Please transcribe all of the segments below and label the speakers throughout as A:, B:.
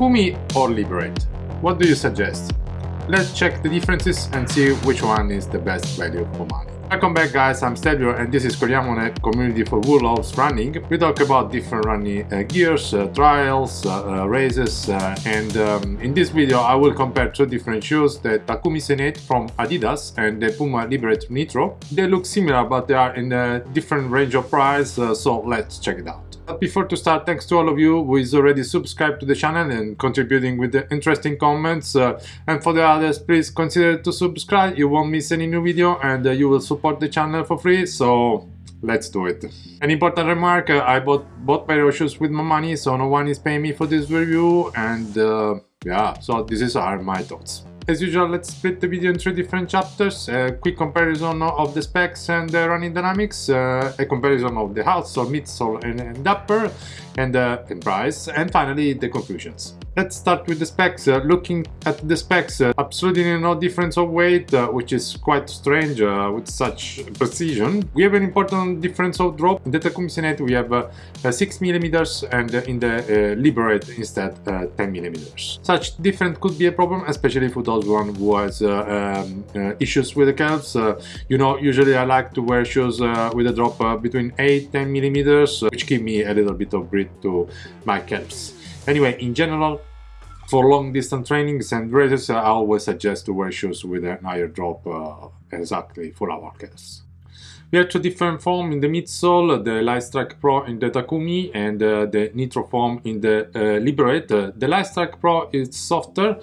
A: Takumi or Liberate? What do you suggest? Let's check the differences and see which one is the best value for money. Welcome back guys, I'm Stelvio and this is Corriamo community for Wool Loves Running. We talk about different running uh, gears, uh, trials, uh, uh races uh, and um, in this video I will compare two different shoes, the Takumi Sen 8 from Adidas and the Puma Liberate Nitro. They look similar but they are in a different range of price, uh, so let's check it out. But before to start, thanks to all of you who is already subscribed to the channel and contributing with the interesting comments. Uh, and for the others, please consider to subscribe. You won't miss any new video and uh, you will support the channel for free. So let's do it. An important remark, uh, I bought both pair of shoes with my money, so no one is paying me for this review. And uh, yeah, so this is are my thoughts. As usual, let's split the video in three different chapters, a quick comparison of the specs and the running dynamics, uh, a comparison of the outsole, midsole and, and upper, and, uh, and price, and finally the conclusions. Let's start with the specs. Uh, looking at the specs, uh, absolutely no difference of weight, uh, which is quite strange uh, with such precision. We have an important difference of drop. In the Takumi Sen 8 we have uh, 6 millimeters, and in the Liberate instead 10 millimeters. Such difference could be a problem, especially for those one who has um, issues with the calves. you know, usually I like to wear shoes with a drop between 8 10 millimeters, which give me a little bit of breath to my calves. Anyway, in general, for long distance trainings and races, I always suggest to wear shoes with an higher drop uh, exactly for our case. We have two different foam in the midsole, the Lightstrike Pro in the Takumi and uh, the Nitro foam in the uh, Liberate. Uh, the Lightstrike Pro is softer,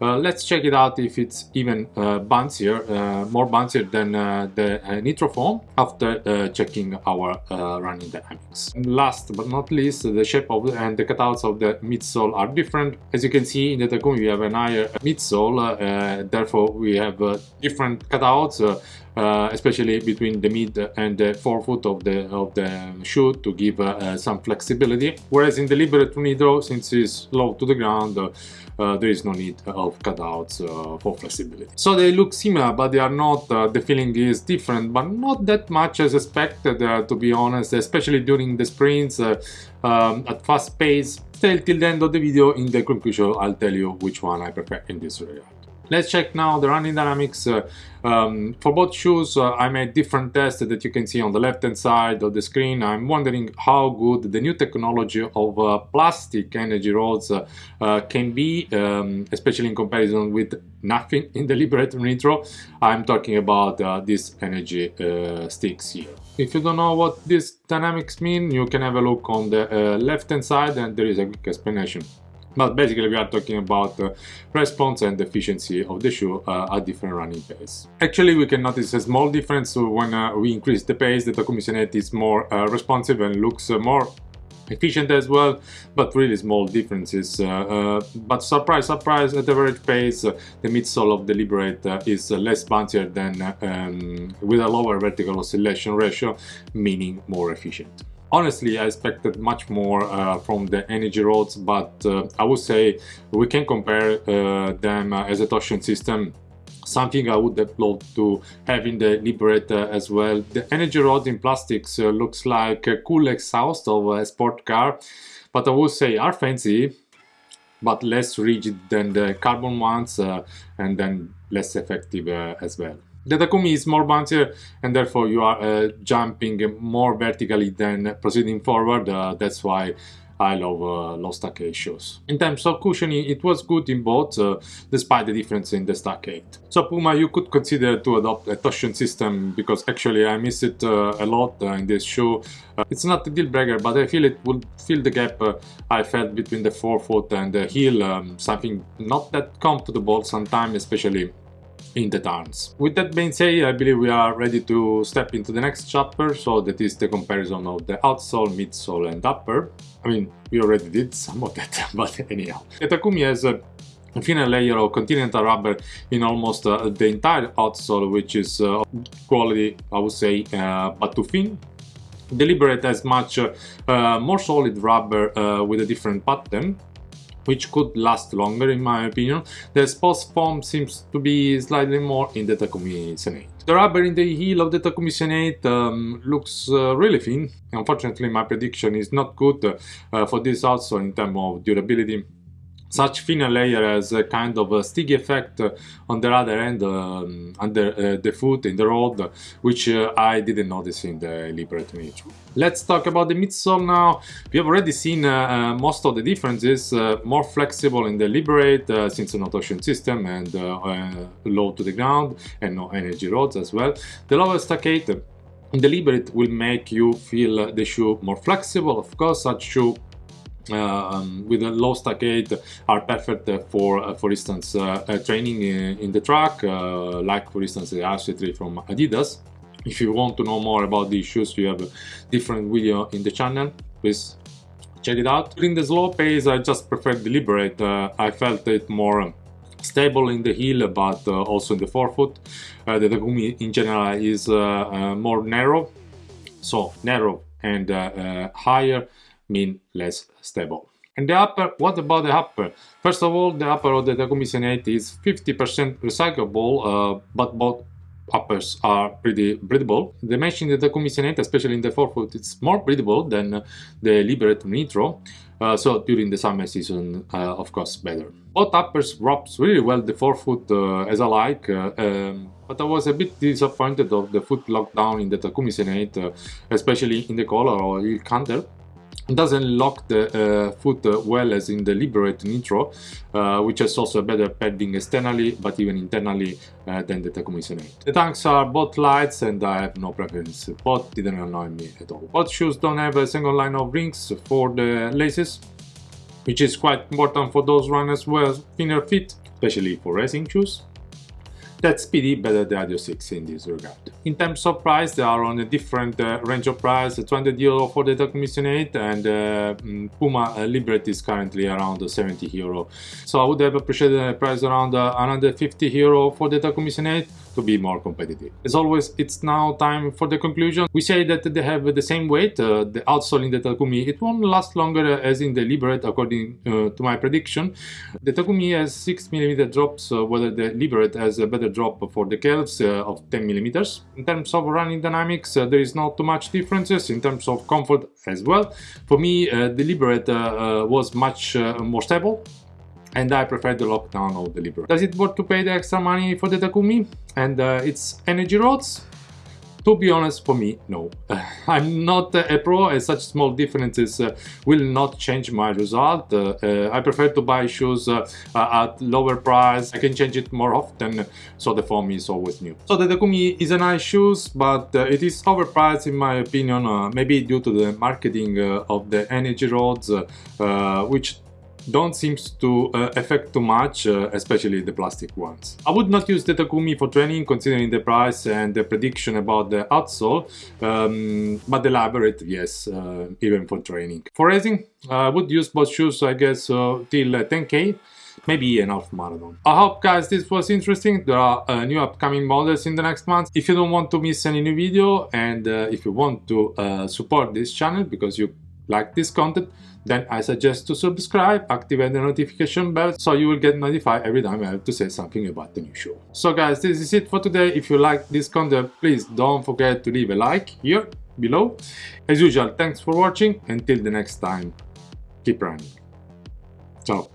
A: uh, let's check it out if it's even uh, bouncier, uh, more bouncier than uh, the uh, Nitro foam after uh, checking our running dynamics. last but not least, the shape of and the cutouts of the midsole are different. As you can see in the Takumi we have an higher midsole, therefore we have different cutouts uh, especially between the mid and the forefoot of the of the shoe to give uh, some flexibility. Whereas in the Liberate Nitro, since it's low to the ground, uh, there is no need of cutouts uh, for flexibility. So they look similar, but they are not, uh, the feeling is different, but not that much as expected, uh, to be honest, especially during the sprints um, at fast pace. Still till the end of the video, in the conclusion, I'll tell you which one I prefer in this regard. Let's check now the running dynamics. Uh, um, for both shoes, uh, I made different tests that you can see on the left hand side of the screen. I'm wondering how good the new technology of uh, plastic energy rods uh, uh, can be, um, especially in comparison with nothing in the Liberate Nitro. I'm talking about uh, these energy sticks here. If you don't know what these dynamics mean, you can have a look on the left hand side and there is a quick explanation. But basically we are talking about the response and efficiency of the shoe uh, at different running pace. Actually we can notice a small difference when uh, we increase the pace, the Takumi is more uh, responsive and looks uh, more efficient as well, but really small differences. Uh, uh, but surprise, surprise, at average pace, uh, the midsole of the Liberate uh, is less bouncier than um, with a lower vertical oscillation ratio, meaning more efficient. Honestly, I expected much more uh, from the energy rods, but uh, I would say we can compare uh, them as a torsion system something I would loved to have in the Liberator as well. The energy rod in plastics uh, looks like a cool exhaust of a sport car, but I would say are fancy, but less rigid than the carbon ones uh, and then less effective uh, as well. The Takumi is more bouncier and therefore you are uh, jumping more vertically than proceeding forward. Uh, that's why I love uh, low stack shoes. In terms of cushioning, it was good in both, uh, despite the difference in the stack. So Puma, you could consider to adopt a torsion system, because actually I miss it uh, a lot uh, in this shoe. Uh, it's not a deal breaker, but I feel it would fill the gap uh, I felt between the forefoot and the heel, um, something not that comfortable sometimes, especially in the turns. With that being said, I believe we are ready to step into the next chapter, so that is the comparison of the outsole, midsole and upper. I mean, we already did some of that, but anyhow. The Takumi has a thinner layer of continental rubber in almost uh, the entire outsole, which is uh, quality, I would say, uh, but too thin. Deliberate Liberate has much uh, more solid rubber uh, with a different pattern, which could last longer in my opinion. The Spos foam seems to be slightly more in the Takumi Sen 8. The rubber in the heel of the Takumi Sen 8 um, looks uh, really thin. Unfortunately my prediction is not good uh, for this also in terms of durability. Such thinner layer has a kind of a sticky effect on the other end um, under uh, the foot in the road which uh, I didn't notice in the Liberate Nitro. Let's talk about the midsole now. We have already seen uh, uh most of the differences, uh, more flexible in the Liberate uh, since an auto system and low to the ground and no energy rods as well. The lower stack height in the Liberate will make you feel the shoe more flexible. Of course, such shoe um, with a low stack height are perfect for, uh, for instance, uh, uh, training in, in, the track, like for instance the RC3 from Adidas. If you want to know more about these shoes, we have a different video in the channel. Please check it out. In the slow pace, I just prefer deliberate. Uh, I felt it more stable in the heel, but uh, also in the forefoot. Uh, the Takumi in general is more narrow, so narrow and higher mean less stable. And the upper, what about the upper? First of all, the upper of the Takumi Sen 8 is 50% recyclable, uh, but both uppers are pretty breathable. The mesh in the Takumi Sen 8, especially in the forefoot, it's more breathable than the Liberate Nitro. Uh, so during the summer season, uh, of course, better. Both uppers wraps really well the forefoot uh, as I like, uh, um, but I was a bit disappointed of the foot lockdown in the Takumi Sen 8, uh, especially in the collar or heel counter doesn't lock the uh, foot uh, well as in the Liberate Nitro, uh, which has also better padding externally, but even internally uh, than the Takumi Sen 8. The tanks are both lights and I have no preference, both didn't annoy me at all. Both shoes don't have a single line of rings for the laces, which is quite important for those runners have thinner feet, especially for racing shoes. That's speedy better the Adios 6 in this regard. In terms of price, they are on a different uh, range of price, 200 euro for the Sen 8 and uh, mm, Puma uh, Liberate is currently around 70 euro. So I would have appreciated a price around uh, 150 euro for the Sen 8 to be more competitive. As always, it's now time for the conclusion. We say that they have the same weight, uh, the outsole in the Takumi, it won't last longer as in the Liberate according uh, to my prediction. The Takumi has 6mm drops, uh, whether the Liberate has a better drop for the calves uh, of 10mm. In terms of running dynamics, uh, there is not too much differences in terms of comfort as well. For me, uh, the Liberate was much more stable and I prefer the lockdown of the Liberate. Does it worth to pay the extra money for the Takumi and uh, its energy rods? To be honest, for me, no. I'm not a pro and such small differences uh, will not change my result. Uh, uh I prefer to buy shoes uh, uh, at lower price. I can change it more often, so the foam is always new. So the Takumi is a nice shoes, but it is overpriced in my opinion, maybe due to the marketing of the energy rods, which don't seem to uh, affect too much, uh, especially the plastic ones. I would not use the Takumi for training considering the price and the prediction about the outsole, um, but the Liberate, yes, uh, even for training. For racing, I would use both shoes, I guess, uh, till 10k maybe an half marathon. I hope guys this was interesting. There are uh, new upcoming models in the next month. If you don't want to miss any new video and uh, if you want to uh, support this channel because you like this content, then I suggest to subscribe, activate the notification bell so you will get notified every time I have to say something about the new show. So guys, this is it for today. If you like this content, please don't forget to leave a like here below. As usual, thanks for watching. Until the next time, keep running. Ciao.